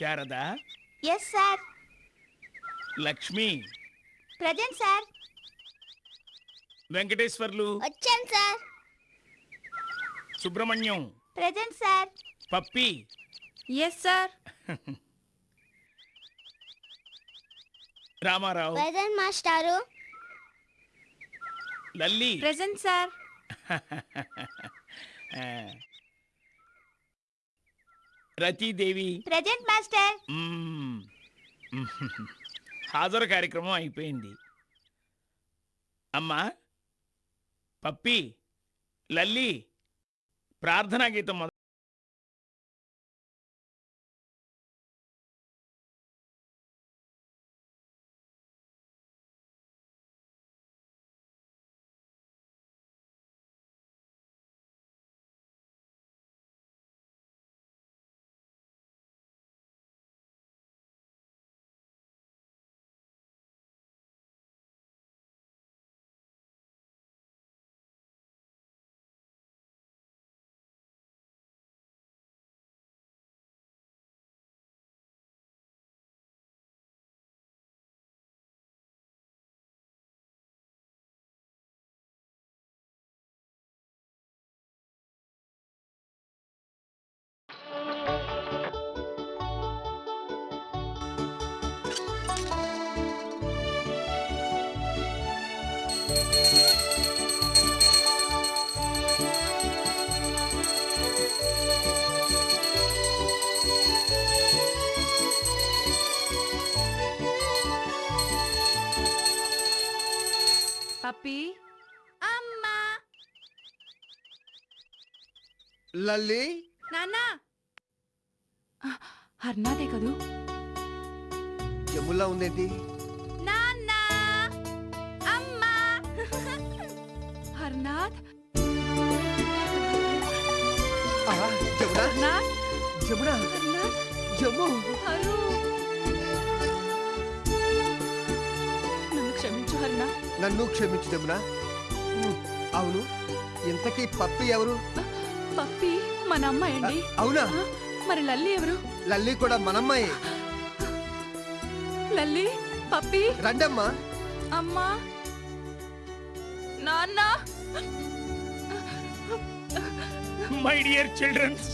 Sharada? Yes sir Lakshmi? Present sir Venkateswarlu? వచ్చాను sir Subrahmanyam? Present sir Pappi? Yes sir Ramarao? Present మాస్టారు. Lalli? Present sir. Ratidevi. Present master. మ్మ్. హాజరు కార్యక్రమం అయిపోయింది. అమ్మా పప్పి లల్లి ప్రార్థనా గీతం లల్లి నాన్న! హర్నాదే కదూ? జమ్ములా ఉందేంటి? నాన్న! అమ్మా! హర్నాథ్! ఆ, జమునా హర్నాథ్! జమునా హర్నాథ్! జమ్ము హరు! నన్ను క్షమించు హర్నా నన్ను క్షమించు జమునా అవును. ఇంతకీ పప్పి ఎవరు? పప్పి మన అమ్మాయి అండి. అవునా? మరి లల్లి ఎవరు? లల్లి కూడా మనమ్మాయి లల్లి పప్పి. రండమ్మా. అమ్మా. నాన్న. మై డియర్ చిల్డ్రన్స్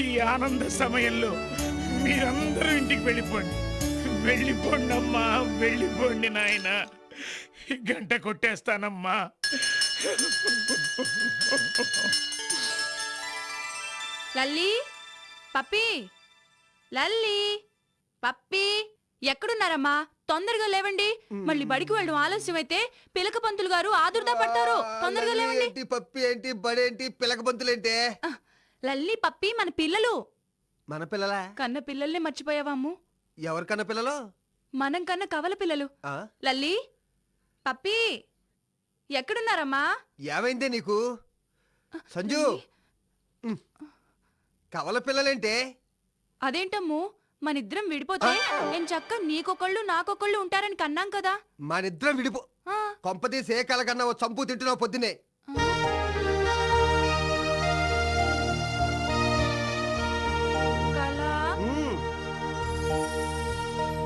ఈ ఆనంద సమయంలో మీరందరూ ఇంటికి వెళ్ళిపోండి. వెళ్ళిపోండి అమ్మా వెళ్ళిపోండి నాయన. గంట కొట్టేస్తానమ్మా. లల్లి పప్పి. లల్లి పప్పి. ఎక్కడున్నారమ్మా? తొందరగా లేవండి. మళ్ళీ బడికి వెళ్ళడం ఆలస్యం అయితే పిలక పంతులు గారు ఆదుర్దా పడతారు. తొందరగా లేవండి. ఏంటి పప్పి ఏంటి బడేంటి పిలక బంతులేంటి ఆ, లల్లి పప్పి మన పిల్లలు. మన పిల్లలా? కన్న పిల్లల్ని మర్చిపోయావాము ఎవరికన్నా పిల్లలు? మనం కన్న కవల పిల్లలు? లల్లి పప్పి ఎక్కడున్నారమ్మా? ఏమైందే నీకు? సంజు. కవల పిల్లలేంటే? అదేంటమ్ము? మనిద్దరం విడిపోతే నేను చక్క నీకొకళ్ళు నాకొకళ్ళు ఉంటారని కన్నాం కదా? మనిద్దరం విడిపో ఆ, కొంపతీసి ఏ కల కన్నా ఓ చంపు తింటున్నావు పొద్దునే.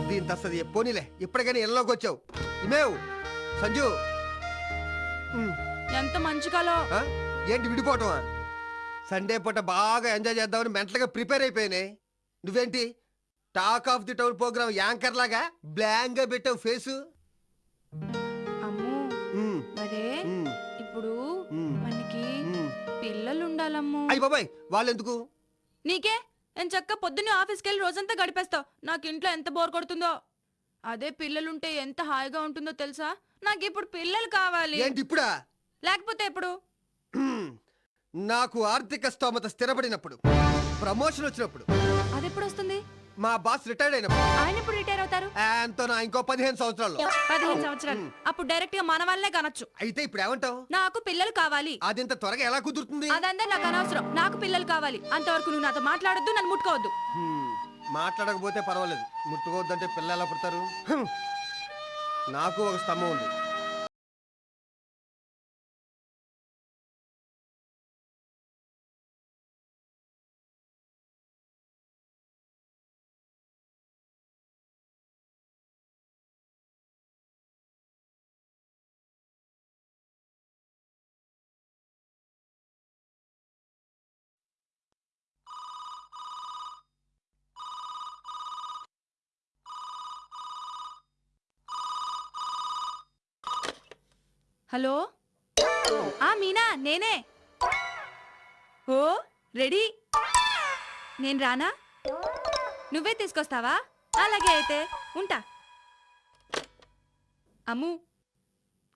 దీని తస్తది పోనీలే ఇప్పటికైనా ఇళ్ళలోకి వచ్చావు. ఇమేవ్ సంజు. ఎంత మంచి కలో? ఏంటి విడిపోవటమా? సండే పూట బాగా ఎంజాయ్ చేద్దామని మెంటల్గా ప్రిపేర్ అయిపోయినాయి. నువ్వేంటి? Talk of the town program anchor లాగా బ్లాంక్గా పెట్టావు ఫేసు అమ్ము. మరే ఇప్పుడు మనకి. పిల్లలు ఉండాలమ్ము అయ్య బాబాయ్ వాళ్ళు ఎందుకు నీకే? నేను చక్క పొద్దున్నే ఆఫీస్కి వెళ్ళి రోజంతా గడిపేస్తావు నాకు ఇంట్లో ఎంత బోర్ కొడుతుందో. అదే పిల్లలుంటే ఎంత హాయిగా ఉంటుందో తెలుసా? నాకు ఇప్పుడు పిల్లలు కావాలి. ఏంటి ఇప్పుడా? లేకపోతే ఎప్పుడు? ఉమ్, నాకు ఆర్థిక స్తోమత స్థిరపడినప్పుడు ప్రమోషన్ వచ్చినప్పుడు అది ఎప్పుడు వస్తుంది మా బాస్ రిటైర్డ్ అయినప్పుడు. ఆయన ఎప్పుడు రిటైర్ అవుతారు? నా ఇంకో పదిహేను సంవత్సరాల్లో. పదిహేను సంవత్సరాలు. అప్పుడు డైరెక్ట్గా మన వల్లే కనొచ్చు. అయితే ఇప్పుడు ఏమంటావు నాకు పిల్లలు కావాలి. అది ఇంత త్వరగా ఎలా కుదురుతుంది? అదంతా నాకు అనవసరం. నాకు పిల్లలు కావాలి. అంతవరకు నువ్వు నాతో మాట్లాడొద్దు నన్ను ముట్టుకోవద్దు. మాట్లాడకపోతే పర్వాలేదు. ముట్టుకోవద్దంటే పిల్లలు ఎలా పుడతారు. నాకు ఒక స్తంభం ఉంది. హలో? ఆ మీనా నేనే. ఓ రెడీ. నేను రానా? నువ్వే తీసుకొస్తావా? అలాగే అయితే ఉంటా. అమ్ము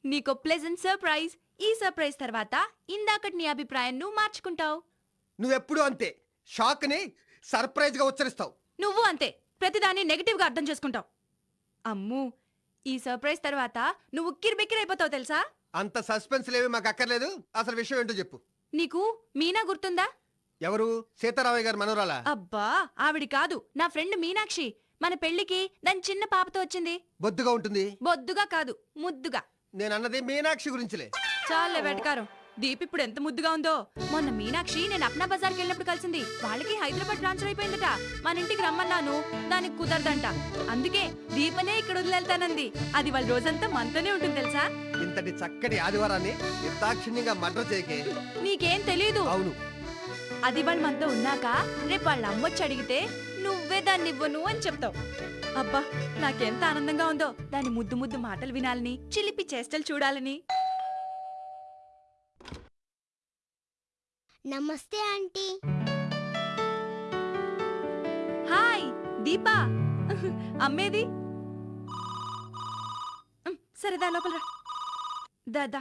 నీకో ప్లెజెంట్ సర్ప్రైజ్ ఈ సర్ప్రైజ్ తర్వాత ఇందాకటి నీ అభిప్రాయం నువ్వు మార్చుకుంటావు. నువ్వెప్పుడు అంతే. షాక్ని సర్ప్రైజ్గా ఉచ్చరిస్తావు. నువ్వు అంతే. ప్రతిదాన్ని నెగిటివ్గా అర్థం చేసుకుంటావు. అమ్ము ఈ సర్ప్రైజ్ తర్వాత నువ్వు కిరిబెక్కిరైపోతావు తెలుసా? అంత సస్పెన్స్ లేవి మాకు అక్కర్లేదు అసలు విషయం ఏంటో చెప్పు. నీకు మీనా గుర్తుందా? ఎవరు? సీతారామయ్య గారు మనోరాలా అబ్బా ఆవిడి కాదు. నా ఫ్రెండ్ మీనాక్షి. మన పెళ్ళికి దాని చిన్న పాపతో వచ్చింది. బొద్దుగా ఉంటుంది? బొద్దుగా కాదు ముద్దుగా. నేను అన్నది మీనాక్షి గురించిలే. చాలే వెటకారం. దీప్ ఇప్పుడు ఎంత ముద్దుగా ఉందో. మొన్న మీనాక్షి నేను అప్నా బజార్కి వెళ్ళినప్పుడు కలిసింది. వాళ్ళకి హైదరాబాద్ ట్రాన్స్ఫర్ అయిపోయిందట. మన ఇంటికి రమ్మన్నాను. దానికి కుదరదంట. అందుకే దీపనే ఇక్కడ వదిలేళ్తానంది. అది వాళ్ళ రోజంతా మనతోనే ఉంటుంది తెలుసా? ఇంతటి చక్కటి ఆదివారాన్ని నిర్దాక్షిణ్యంగా మర్డర్ చేయకే. నీకేం తెలీదు. అవును. అది వాళ్ళు మనతో ఉన్నాక రేపు వాళ్ళ అమ్మొచ్చి అడిగితే నువ్వే దాన్ని ఇవ్వను అని చెప్తావు. అబ్బా నాకెంత ఆనందంగా ఉందో. దాని ముద్దు ముద్దు మాటలు వినాలని చిలిపి చేష్టలు చూడాలని. నమస్తే ఆంటీ. హాయ్ దీపా. అమ్మేది? సరే దా లోపల రా. దా.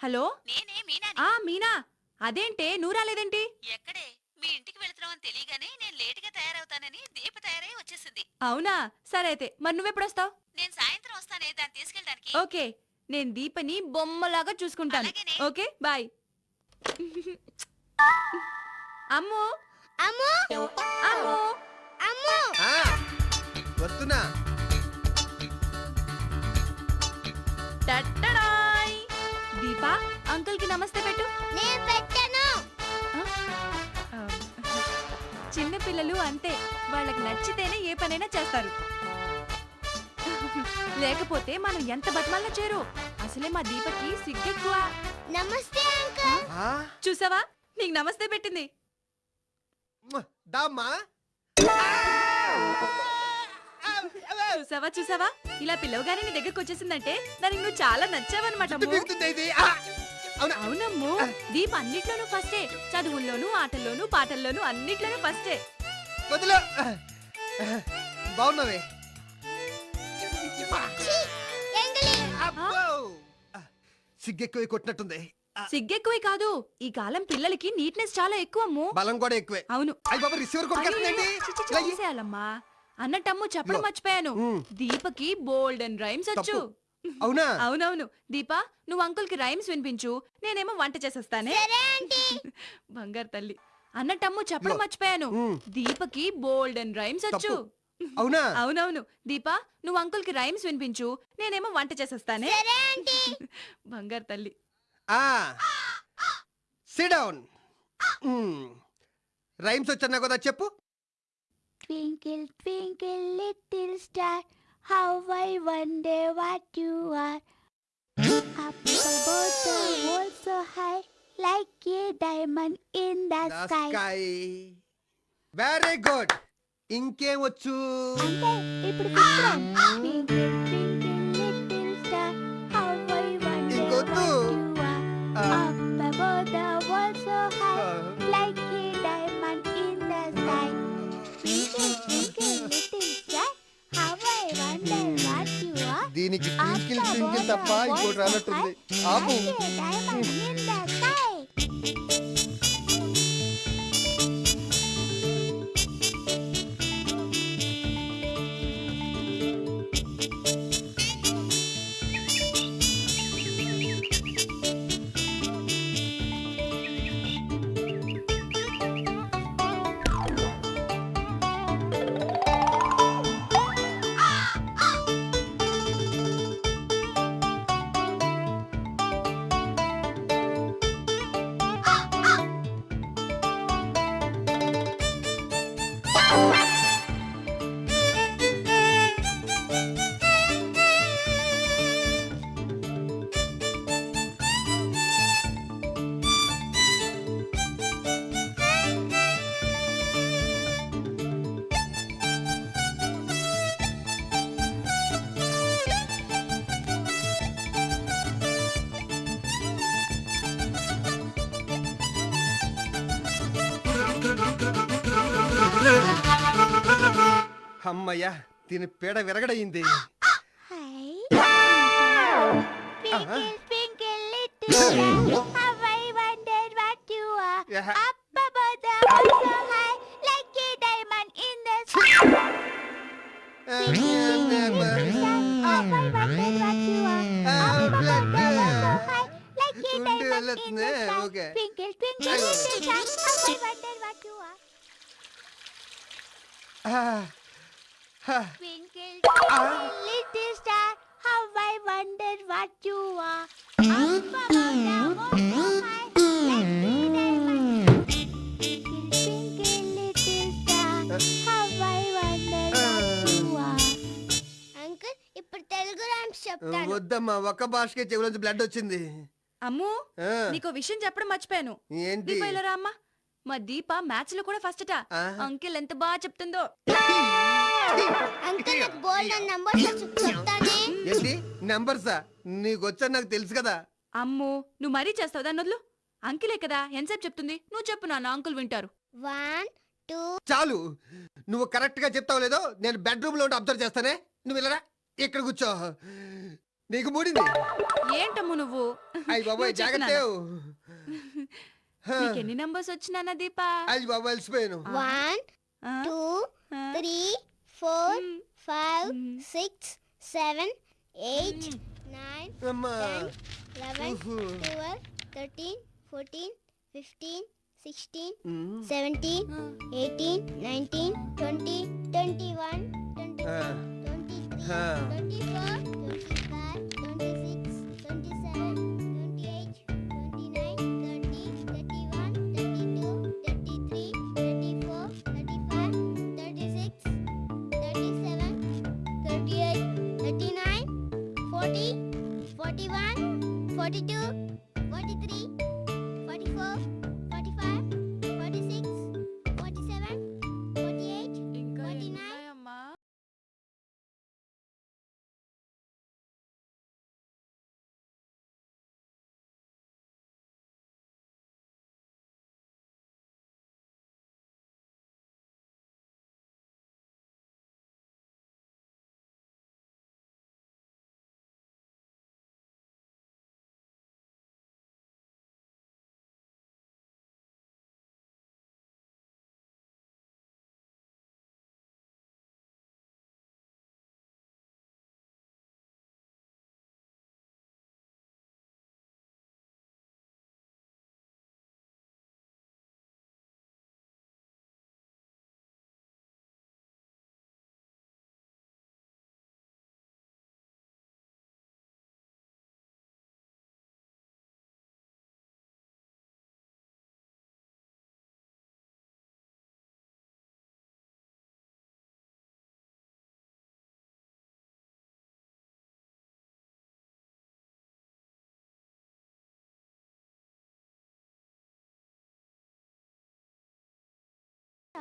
హలో? నేనే మీనాని. ఆ మీనా. అదేంటే నువ్వు రాలేదేంటి? ఎక్కడే? మీ ఇంటికి వెళ్తున్నామని తెలియగానే నేను లేటుగా తయారవుతానని దీప తయారై వచ్చేసింది. అవునా? సరే అయితే మరి నువ్వెప్పుడు వస్తావు నేను సాయంత్రం వస్తానే దాన్ని తీసుకెళ్ళడానికి. ఓకే. నేను దీపని బొమ్మలాగా చూసుకుంటాను. Okay bye. అమ్ము. అమ్ము. అమ్ము. అమ్ము. వస్తున్నా. టట్టడాయ్. దీపా అంకుల్కి నమస్తే పెట్టు. నేను పెట్టను. చిన్న పిల్లలు అంతే. వాళ్ళకి నచ్చితేనే ఏ పనైనా చేస్తారు. లేకపోతే మనం ఎంత బతమాల్లో చేరు? అసలే మా దీపకి సిగ్గెక్కువ. నమస్తే అంకుల్. చూసావా? నీకు నమస్తే పెట్టింది. దామ్మా. చూసావా చూసావా? ఇలా పిల్లవగానే నీ దగ్గరకు వచ్చేసిందంటే దానికి నువ్వు చాలా నచ్చావన్నమాట అవునమ్ము. దీప్ అన్నిట్లోనూ ఫస్టే చదువుల్లోనూ ఆటల్లోనూ పాటల్లోనూ అన్నిట్లోనూ ఫస్టే బాగున్నావే! సిగ్గెక్కువ కొట్టినట్టుంది. సిగ్గెక్కువే కాదు ఈ కాలం పిల్లలకి నీట్నెస్ చాలా ఎక్కువ బలం కూడా ఎక్కువే. అవును. అయ్యి బాబా రిసీవర్ కొట్టుకెళ్తుందండి అయ్యయ్యో, చి, చి, చి, తీసేయాలమ్మా అన్నట్టమ్ము చెప్పడం. మర్చిపోయాను. దీపకి బోల్డ్ అండ్ రైమ్స్ వచ్చు. అవునా? అవునవును. దీపా నువ్వు అంకుల్కి రైమ్స్ వినిపించు. నేనేమో వంట చేసేస్తానే. బంగారు తల్లి. అన్నట్టమ్ము చెప్పడం. మర్చిపోయాను. దీపకి బోల్డ్ అండ్ రైమ్స్ వచ్చు. అవునా? అవునవును. దీపా నువ్వు అంకుల్కి రైమ్స్ వినిపించు. నేనేమో వంట చేసేస్తానే. బంగారు తల్లి. సిడౌన్ రైమ్స్ వచ్చా కదా చెప్పు. Twinkle twinkle little star how I wonder what you are high like a diamond in the sky very good ఇంకేమొచ్చు? దీనికి ట్వింకిల్ ట్వింకిల్ తప్ప ఇంకోటి రాలట్టుంది ఆపు. అమ్మయ్యా దీని పీడ విరగడయింది Hi. Twinkle, twinkle, little star, how I wonder what you are. Yeah. Twinkle, twinkle, little star, how I wonder what you are. Up above the వెళ్ళొస్తుందే, sky. like a diamond. Twinkle, twinkle, little star, how I wonder what you are. Uncle ఇప్పుడు Telugu rhymes చెప్తాను వద్దమ్మా ఒక్క భాషకే చెవులోంచి blood వచ్చింది అమ్ము నీకో విషయం చెప్పడం మర్చిపోయాను ఏంటి ఇలా రా అమ్మా మా దీప మ్యాథ్స్లో కూడా ఫస్ట్ అట. అంకిల్ ఎంత బాగా చెప్తుందో. అంకుల్ నాకు బోల్డ్ నంబర్స్ చెప్తానే. ఏంటి? నెంబర్సా? నీకు వచ్చా నాకు తెలుసు కదా. అమ్ము నువ్వు మరీ చేస్తావు దాన్ని వదులు. అంకిలే కదా ఎంతసేపు చెప్తుంది? నువ్వు చెప్పు నాన్న అంకుల్ వింటారు. One two. చాలు. నువ్వు కరెక్ట్గా చెప్తావు లేదో నేను బెడ్రూమ్లో అబ్జర్వ్ చేస్తానే. నువ్వు వెళ్ళరా? ఇక్కడ కూర్చో. నీకు మూడింది. ఏంటమ్ము నువ్వు? అయ్యి బాబాయ్ జాగ్రత్త. నీకు ఎన్ని నంబర్స్ వచ్చినానా దీప బాబాయ్ అలసిపోయాను one? Two? Three four. Five. Six seven eight nine eleven. Twelve thirteen fourteen fifteen sixteen. Seventeen. Eighteen nineteen twenty twenty one twenty. Twenty three. Twenty four twenty five twenty わりで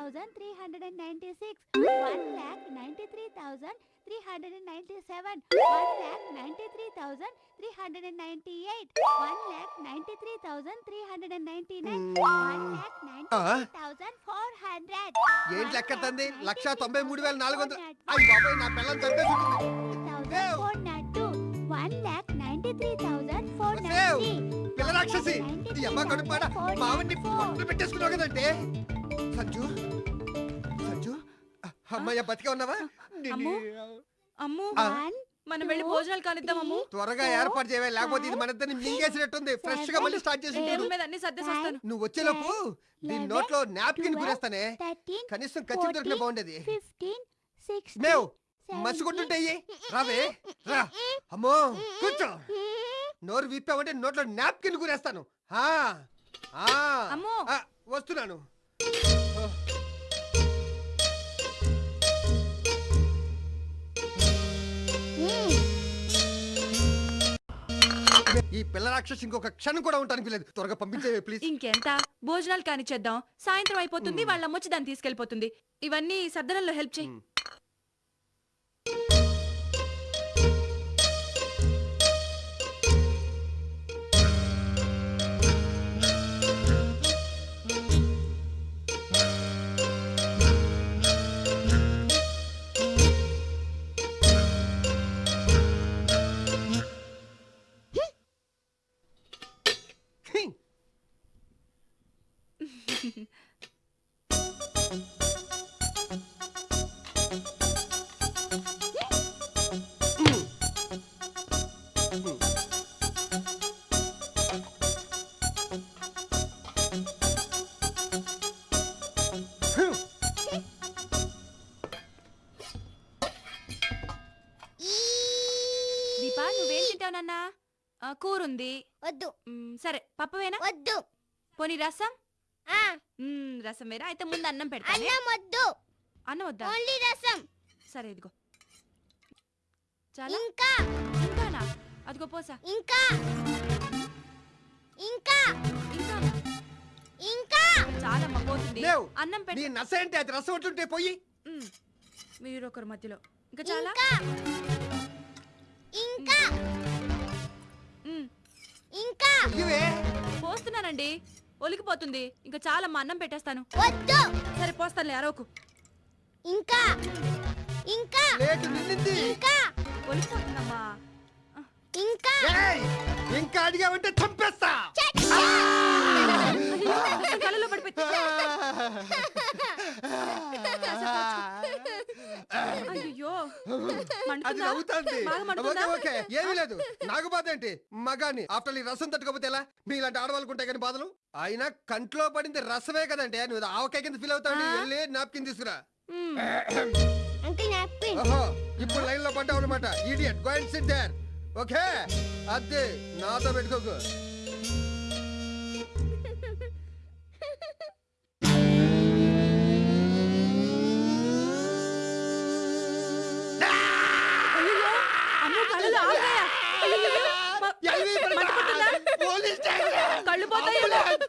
thousand three hundred and ninety-six, one lakh ninety-three thousand three hundred and ninety-seven, one lakh ninety-three thousand three hundred and ninety-eight, one lakh ninety-three thousand three hundred and ninety-nine, one lakh ninety-three thousand four hundred. ఏంటి లెక్క తంది లక్ష తొంభై మూడు వేల నాలుగు వందలు అయ్యి బాబాయ్ నా పిల్లలు చంపేసి thousand four ninety-two, one lakh ninety-three thousand four వసేవ్, ninety. పిల్ల రాక్షసి అమ్మ కడుపాడ పొట్టలు పెట్టేసుకున్నావు కదంటే సంజు సంజు అమ్మయ్య బతికే ఉన్నావా? అమ్ము. అమ్ము మనం వెళ్ళి భోజనాలు కానిద్దాం అమ్ము. త్వరగా ఏర్పాటు చేయవే లేకపోతే ఇది మన ఇద్దరిని మింగేసినట్టుంది. ఫ్రెష్గా మళ్ళీ స్టార్ట్ చేసి టేబుల్ మీద అన్ని సర్దేసి వస్తాను నువ్వు వచ్చేలోపు దీని నోట్లో నాప్కిన్ గురేస్తానే. కనీసం ఖర్చు దొరికిన బాగుండేది. మేవ్ మసిగుంటుంటే రావే రా అమ్మో కూర్చో. నోరు విప్పావంటే నోట్లో నాప్కిన్ గురేస్తాను. ఆ, ఆ, అమ్మో. ఆ, వస్తున్నాను. ఈ పిల్ల రాక్షసి ఇంకొక క్షణం కూడా ఉంటానికి లేదు త్వరగా పంపించేవే ప్లీజ్ ఇంకెంత భోజనాలు కానిచ్చేద్దాం. సాయంత్రం అయిపోతుంది వాళ్ళ అమ్మొచ్చి దాన్ని తీసుకెళ్ళిపోతుంది ఇవన్నీ సర్దనంలో హెల్ప్ చేయి. ఆ, కూర ఉంది వద్దు. మ్, సరే పప్పవేనా? వద్దు. పోనీ రసం? ఆ. మ్, రసం వేరా? అయితే ముందు అన్నం పెడతానే అన్నం వద్దు. అన్నం వద్దా? ఓన్లీ రసం. సరే ఇదిగో. చాలా? ఇంకా. ఇంకానా? అదిగో పోసా. ఇంకా. ఇంకా. ఇంకా. పోతుంది. లేవు. అన్నం నీ పెట్ట నస ఏంటి? అది రసం ఉంటుంటే పోయి. మీరు ఒకరు మధ్యలో. ఇంకా చాలా? ఇంకా. పోస్తున్నానండి. ఒలికిపోతుంది. ఇంకా చాలమ్మా అన్నం పెట్టేస్తాను. వద్దు! సరే పోస్తానులే అరవకు. ఇంకా! ఇంకా! నిండింది. ఇంకా! ఒలికిపోతుందమ్మా. ఇంకా! ఏయ్! ఇంకా అడిగావంటే చంపేస్తా. కళ్ళలో పడిపోయింది. అయ్యో అది నవ్వుతుంది. ఓకే ఏమీ లేదు. నాకు బాధ ఏంటి? మగాని ఆఫ్టర్ ఈ రసం తట్టుకోపోతే ఎలా? మీ ఇలాంటి ఆడవాళ్ళకు ఉంటాయి కానీ బాధలు? అయినా కంట్లో పడింది రసమే కదంటే నువ్వు ఆవకాయ కింద ఫీల్ అవుతావు ఆ? వెళ్ళి నాప్కిన్ తీసుకురా. ఇప్పుడు లైన్లో పడ్డావు అనమాట idiot go and sit there okay అదే నాతో పెట్టుకోకు. స్టేషన్!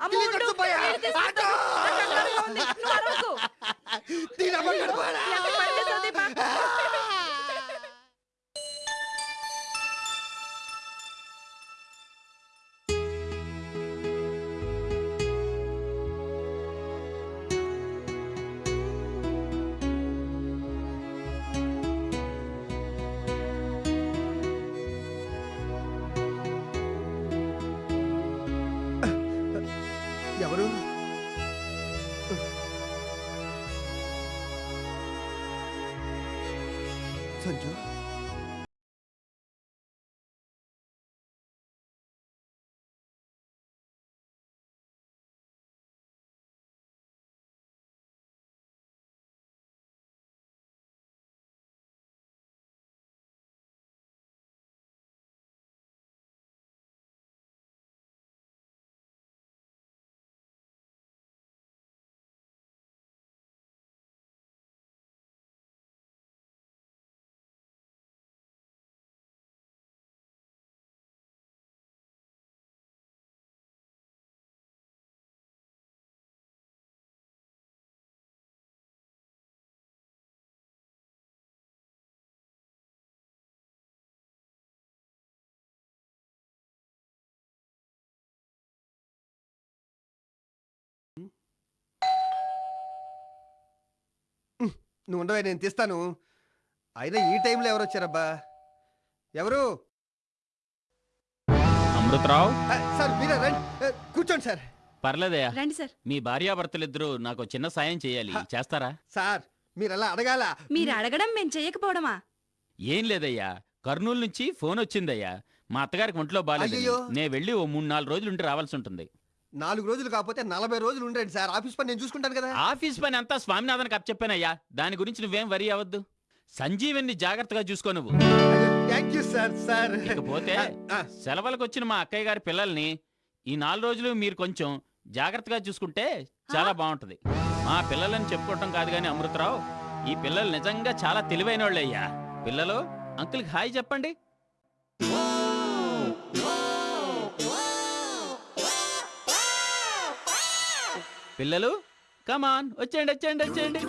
నువ్వు ఉండవే నేను తీస్తాను. అయినా ఈ టైంలో ఎవరు వచ్చారబ్బా? ఎవరు? అమృతరావు? ఆ, సార్ మీరే రండి. ఆ, కూర్చోండి సార్. పర్లేదయ్యా. రండి సార్. మీ భార్యాభర్తలిద్దరూ నాకు చిన్న సాయం చేయాలి. చేస్తారా? సార్ మీరు అలా అడగాల. మీరు అడగడం మేము చెయ్యకపోవడమా ఏం లేదయ్యా. కర్నూలు నుంచి ఫోన్ వచ్చిందయ్యా. మా అత్తగారికి ఒంట్లో బాగాలేదు అయ్యయ్యో. నేను వెళ్ళి ఓ మూడు నాలుగు రోజులు ఉండి రావాల్సి ఉంటుంది. నాలుగు రోజులు కాకపోతే నలభై రోజులు ఉండండి సార్. ఆఫీస్ పని నేను చూసుకుంటాను కదా. ఆఫీస్ పని అంతా స్వామినాథన్కి అప్పచెప్పానయ్యా దాని గురించి నువ్వేం వరి అవ్వద్దు. సంజీవన్ని జాగ్రత్తగా చూసుకో నువ్వు. థ్యాంక్ యూ సార్ సార్ ఇకపోతే సెలవులకు వచ్చిన మా అక్కయ్య గారి పిల్లల్ని ఈ నాలుగు రోజులు మీరు కొంచెం జాగ్రత్తగా చూసుకుంటే చాలా బాగుంటది. మా పిల్లలని చెప్పుకోవటం కాదు కానీ అమృతరావు ఈ పిల్లలు నిజంగా చాలా తెలివైన వాళ్ళయ్యా పిల్లలు అంకుల్కి హాయ్ చెప్పండి. పిల్లలు కమాన్ వచ్చేయండి వచ్చేయండి వచ్చేయండి.